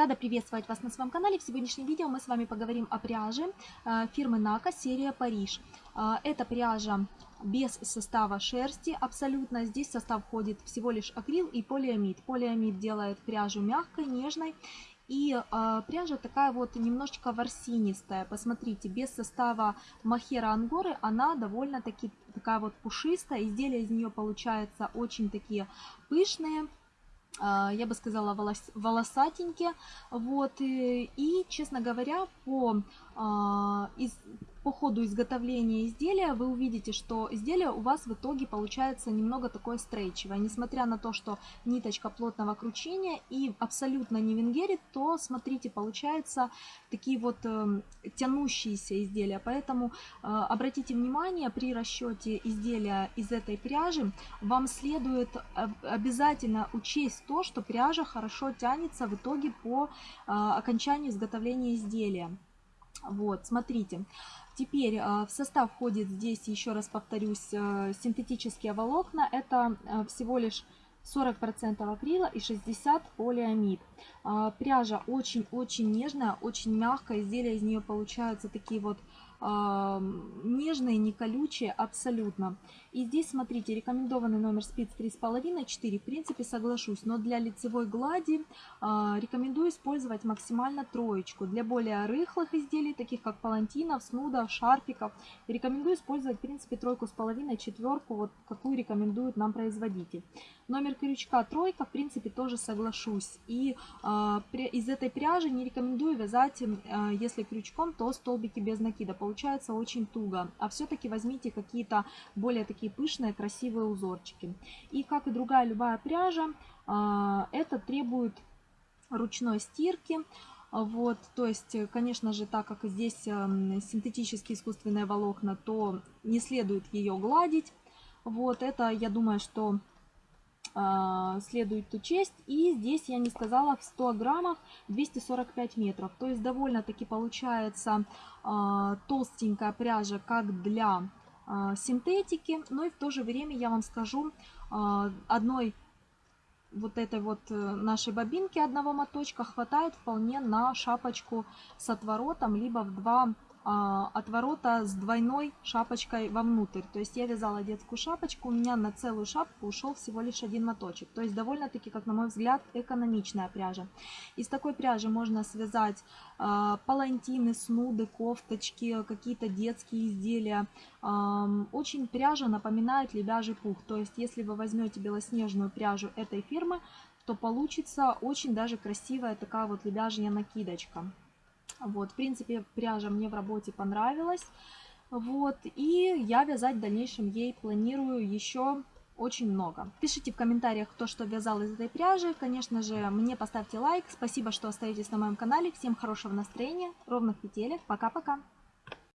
Рада приветствовать вас на своем канале. В сегодняшнем видео мы с вами поговорим о пряже э, фирмы Нака серия Париж. Э, эта пряжа без состава шерсти абсолютно. Здесь в состав входит всего лишь акрил и полиамид. Полиамид делает пряжу мягкой, нежной. И э, пряжа такая вот немножечко ворсинистая. Посмотрите, без состава махера ангоры она довольно-таки такая вот пушистая. Изделия из нее получаются очень такие пышные я бы сказала, волос, волосатенькие. Вот, и, и, честно говоря, по, а, из, по ходу изготовления изделия вы увидите, что изделие у вас в итоге получается немного такое стрейчевое. Несмотря на то, что ниточка плотного кручения и абсолютно не венгерит, то, смотрите, получается такие вот э, тянущиеся изделия. Поэтому э, обратите внимание, при расчете изделия из этой пряжи вам следует обязательно учесть то, что пряжа хорошо тянется в итоге по э, окончанию изготовления изделия. Вот, смотрите. Теперь э, в состав входит здесь, еще раз повторюсь, э, синтетические волокна. Это э, всего лишь 40% акрила и 60% полиамид. Пряжа очень-очень нежная, очень мягкая. Изделия из нее получаются такие вот нежные, не колючие абсолютно. И здесь, смотрите, рекомендованный номер спиц 3,5-4. В принципе, соглашусь, но для лицевой глади э, рекомендую использовать максимально троечку. Для более рыхлых изделий, таких как палантинов, снудов, шарфиков, рекомендую использовать, в принципе, тройку с половиной, четверку, вот какую рекомендует нам производитель. Номер крючка тройка, в принципе, тоже соглашусь. И э, из этой пряжи не рекомендую вязать, э, если крючком, то столбики без накида. Получается очень туго. А все-таки возьмите какие-то более такие пышные, красивые узорчики. И как и другая любая пряжа, а, это требует ручной стирки. Вот, то есть, конечно же, так как здесь эм, синтетические искусственные волокна, то не следует ее гладить. Вот, это, я думаю, что следует учесть. И здесь я не сказала, в 100 граммах 245 метров. То есть, довольно-таки получается э, толстенькая пряжа, как для а, синтетики, но и в то же время я вам скажу а, одной вот этой вот э, нашей бобинки одного моточка хватает вполне на шапочку с отворотом, либо в два а, отворота с двойной шапочкой вовнутрь. То есть я вязала детскую шапочку, у меня на целую шапку ушел всего лишь один моточек. То есть довольно-таки, как на мой взгляд, экономичная пряжа. Из такой пряжи можно связать э, палантины, снуды, кофточки, какие-то детские изделия. Э, очень пряжа напоминает лебяжий пух. То есть если вы возьмете белоснежную пряжу этой фирмы, то получится очень даже красивая такая вот лебяжья накидочка. Вот, в принципе, пряжа мне в работе понравилась. Вот, и я вязать в дальнейшем ей планирую еще очень много. Пишите в комментариях, кто что вязал из этой пряжи. Конечно же, мне поставьте лайк. Спасибо, что остаетесь на моем канале. Всем хорошего настроения, ровных петелек. Пока-пока.